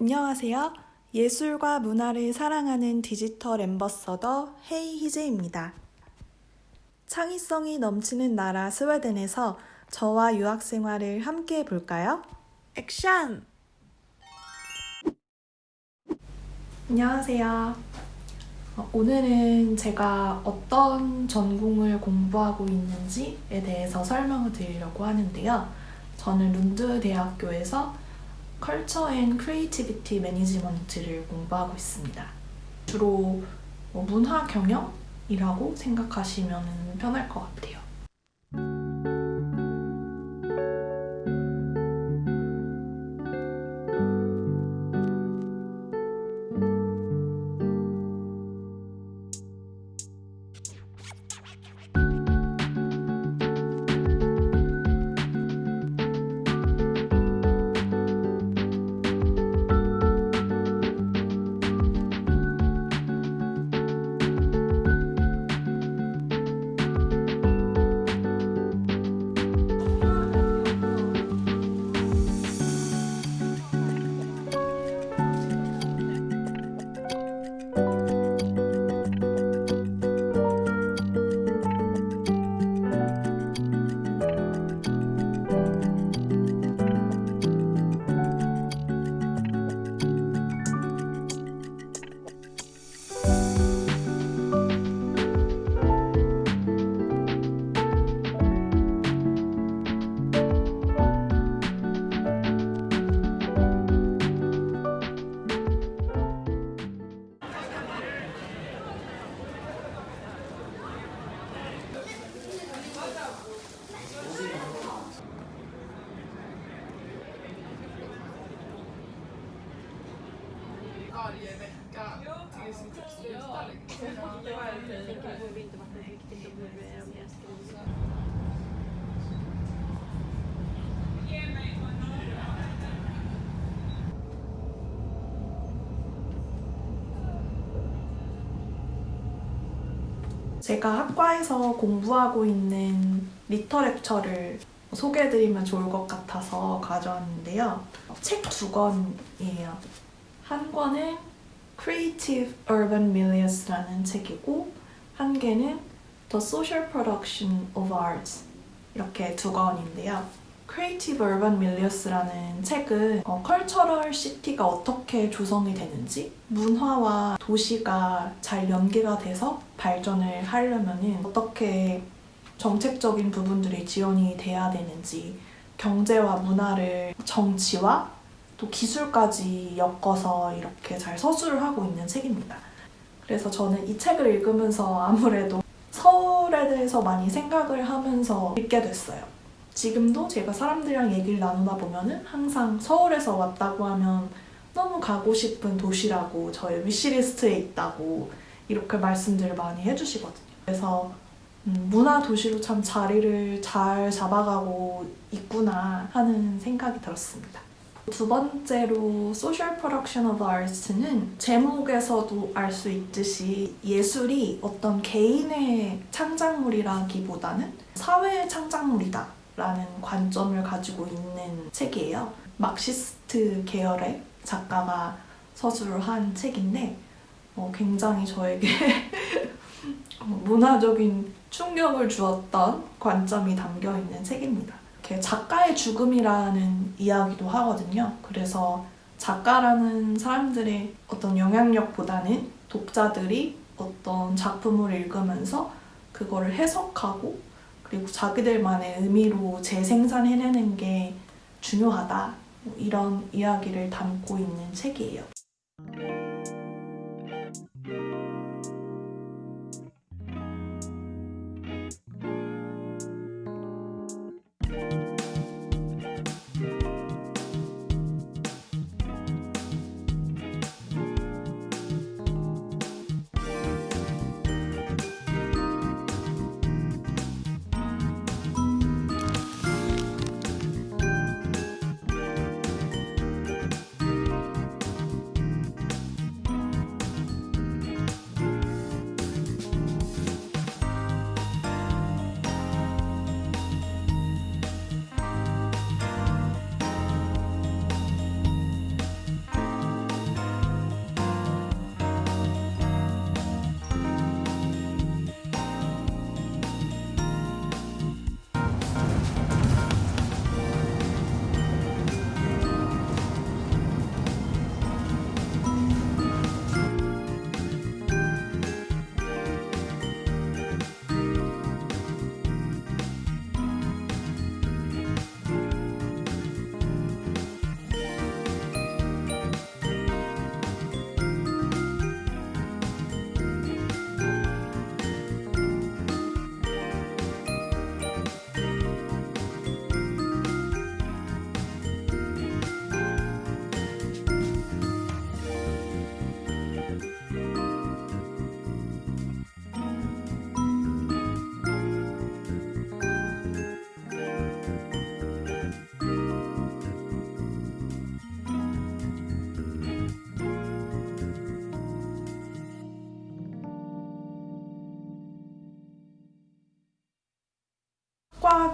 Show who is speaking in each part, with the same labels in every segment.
Speaker 1: 안녕하세요. 예술과 문화를 사랑하는 디지털 엠버서더 헤이 희재입니다. 창의성이 넘치는 나라 스웨덴에서 저와 유학 생활을 함께 해볼까요? 액션! 안녕하세요. 어, 오늘은 제가 어떤 전공을 공부하고 있는지에 대해서 설명을 드리려고 하는데요. 저는 룬드 대학교에서 Culture and Creativity Management를 공부하고 있습니다. 주로 뭐 문화 경영이라고 생각하시면 편할 것 같아요. 제가 학과에서 공부하고 있는 리터렉처를 소개해드리면 좋을 것 같아서 가져왔는데요. 책 두 권이에요. 한 권은 Creative Urban Milieus라는 책이고 한 개는 The Social Production of Arts 이렇게 두 권인데요. Creative Urban Milieus라는 책은 어, 컬처럴 시티가 어떻게 조성이 되는지 문화와 도시가 잘 연계가 돼서 발전을 하려면 어떻게 정책적인 부분들이 지원이 돼야 되는지 경제와 문화를 정치와 또 기술까지 엮어서 이렇게 잘 서술을 하고 있는 책입니다. 그래서 저는 이 책을 읽으면서 아무래도 서울에 대해서 많이 생각을 하면서 읽게 됐어요. 지금도 제가 사람들이랑 얘기를 나누다 보면 은 항상 서울에서 왔다고 하면 너무 가고 싶은 도시라고 저의 위시리스트에 있다고 이렇게 말씀들을 많이 해주시거든요. 그래서 음, 문화 도시로 참 자리를 잘 잡아가고 있구나 하는 생각이 들었습니다. 두 번째로 Social Production of Arts는 제목에서도 알 수 있듯이 예술이 어떤 개인의 창작물이라기보다는 사회의 창작물이다 라는 관점을 가지고 있는 책이에요. 막시스트 계열의 작가가 서술을 한 책인데 어, 굉장히 저에게 문화적인 충격을 주었던 관점이 담겨있는 책입니다. 작가의 죽음이라는 이야기도 하거든요. 그래서 작가라는 사람들의 어떤 영향력보다는 독자들이 어떤 작품을 읽으면서 그거를 해석하고 그리고 자기들만의 의미로 재생산해내는 게 중요하다. 뭐 이런 이야기를 담고 있는 책이에요.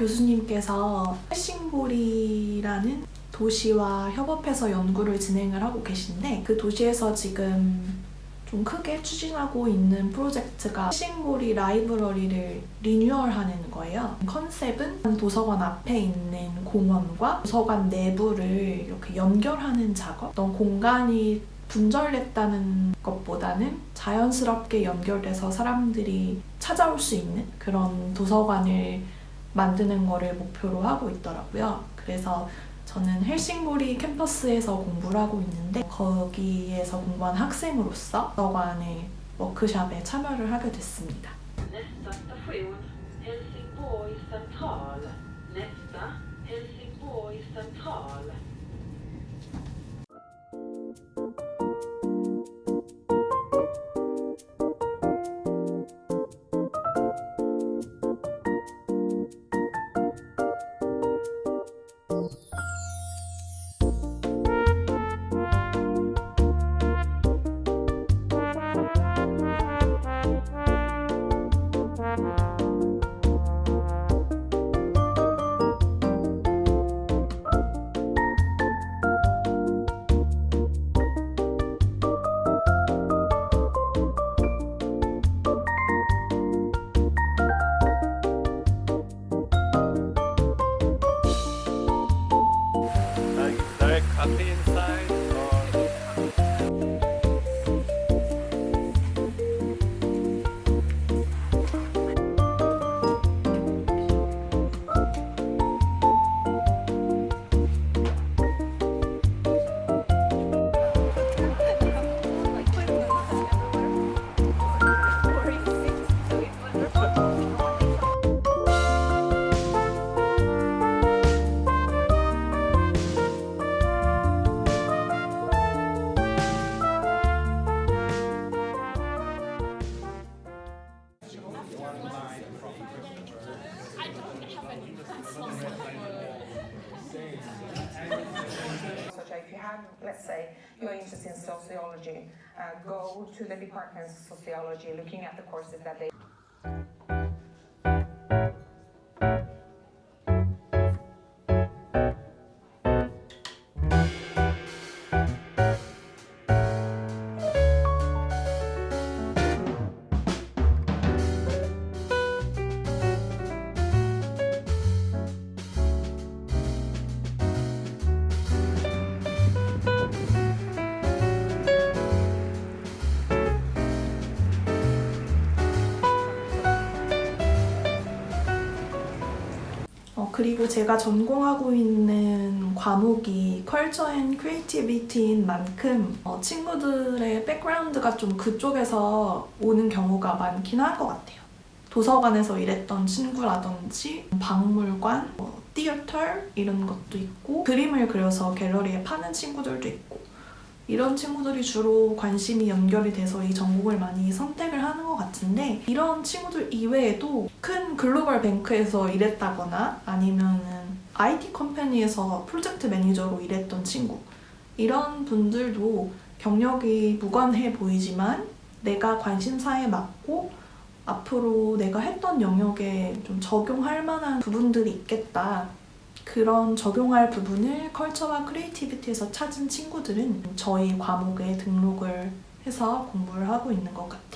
Speaker 1: 교수님께서 헬싱보리라는 도시와 협업해서 연구를 진행을 하고 계신데 그 도시에서 지금 좀 크게 추진하고 있는 프로젝트가 헬싱보리 라이브러리를 리뉴얼하는 거예요. 컨셉은 도서관 앞에 있는 공원과 도서관 내부를 이렇게 연결하는 작업. 어떤 공간이 분절됐다는 것보다는 자연스럽게 연결돼서 사람들이 찾아올 수 있는 그런 도서관을 만드는 거를 목표로 하고 있더라고요. 그래서 저는 헬싱보리 캠퍼스에서 공부를 하고 있는데 거기에서 공부한 학생으로서 도서관의 워크샵에 참여를 하게 됐습니다.
Speaker 2: Athens
Speaker 3: So if you have, let's say, you're interested in sociology, uh, go to the department of sociology, looking at the courses that they
Speaker 1: 그리고 제가 전공하고 있는 과목이 Culture and Creativity인 만큼 어, 친구들의 background가 좀 그쪽에서 오는 경우가 많긴 할것 같아요. 도서관에서 일했던 친구라든지 박물관, 뭐, theater 이런 것도 있고 그림을 그려서 갤러리에 파는 친구들도 있고 이런 친구들이 주로 관심이 연결이 돼서 이 전공을 많이 선택을 하는 것 같은데 이런 친구들 이외에도 큰 global bank에서 일했다거나 아니면은 IT 컴퍼니에서 프로젝트 매니저로 일했던 친구 이런 분들도 경력이 무관해 보이지만 내가 관심사에 맞고 앞으로 내가 했던 영역에 좀 적용할 만한 부분들이 있겠다. 그런 적용할 부분을 culture와 creativity에서 찾은 친구들은 저희 과목에 등록을 해서 공부를 하고 있는 것 같아요.